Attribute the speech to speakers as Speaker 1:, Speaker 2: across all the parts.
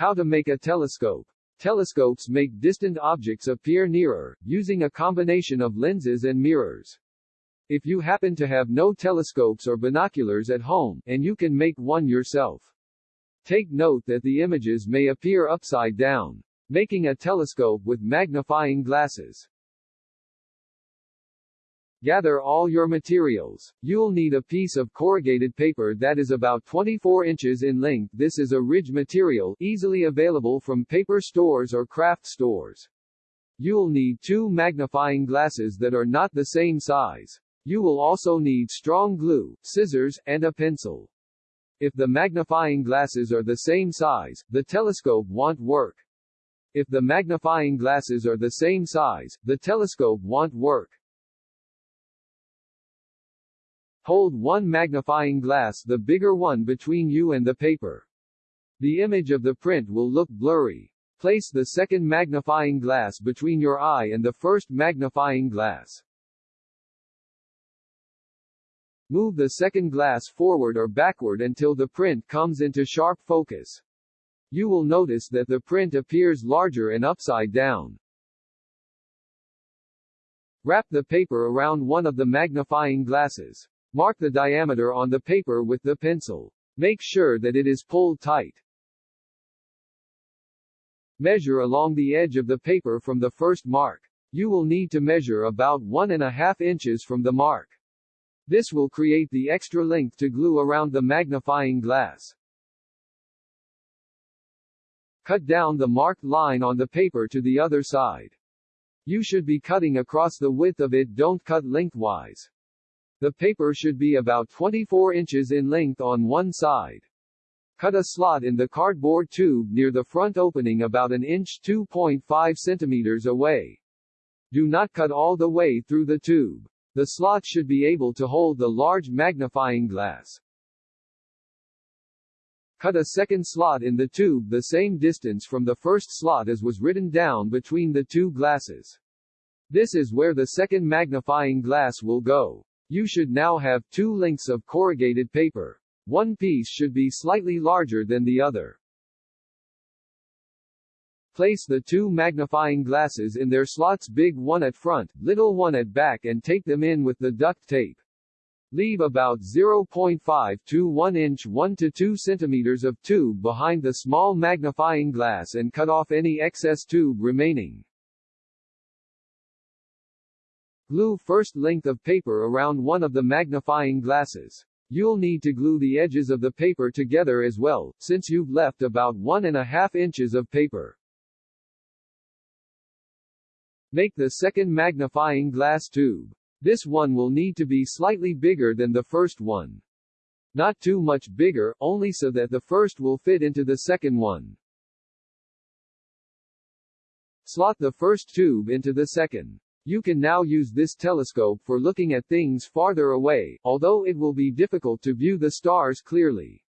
Speaker 1: How to make a telescope. Telescopes make distant objects appear nearer, using a combination of lenses and mirrors. If you happen to have no telescopes or binoculars at home, and you can make one yourself. Take note that the images may appear upside down. Making a telescope with magnifying glasses. Gather all your materials. You'll need a piece of corrugated paper that is about 24 inches in length. This is a ridge material, easily available from paper stores or craft stores. You'll need two magnifying glasses that are not the same size. You will also need strong glue, scissors, and a pencil. If the magnifying glasses are the same size, the telescope won't work. If the magnifying glasses are the same size, the telescope won't work. Hold one magnifying glass the bigger one between you and the paper. The image of the print will look blurry. Place the second magnifying glass between your eye and the first magnifying glass. Move the second glass forward or backward until the print comes into sharp focus. You will notice that the print appears larger and upside down. Wrap the paper around one of the magnifying glasses. Mark the diameter on the paper with the pencil. Make sure that it is pulled tight. Measure along the edge of the paper from the first mark. You will need to measure about one and a half inches from the mark. This will create the extra length to glue around the magnifying glass. Cut down the marked line on the paper to the other side. You should be cutting across the width of it don't cut lengthwise. The paper should be about 24 inches in length on one side. Cut a slot in the cardboard tube near the front opening about an inch 2.5 centimeters away. Do not cut all the way through the tube. The slot should be able to hold the large magnifying glass. Cut a second slot in the tube the same distance from the first slot as was written down between the two glasses. This is where the second magnifying glass will go. You should now have two lengths of corrugated paper. One piece should be slightly larger than the other. Place the two magnifying glasses in their slots big one at front, little one at back and take them in with the duct tape. Leave about 0.5 to 1 inch 1 to 2 centimeters of tube behind the small magnifying glass and cut off any excess tube remaining. Glue first length of paper around one of the magnifying glasses. You'll need to glue the edges of the paper together as well, since you've left about one and a half inches of paper. Make the second magnifying glass tube. This one will need to be slightly bigger than the first one. Not too much bigger, only so that the first will fit into the second one. Slot the first tube into the second. You can now use this telescope for looking at things farther away, although it will be difficult to view the stars clearly.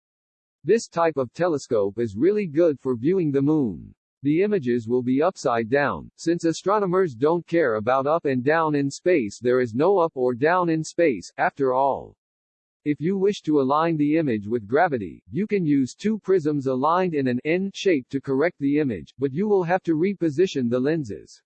Speaker 1: This type of telescope is really good for viewing the moon. The images will be upside down, since astronomers don't care about up and down in space there is no up or down in space, after all. If you wish to align the image with gravity, you can use two prisms aligned in an N shape to correct the image, but you will have to reposition the lenses.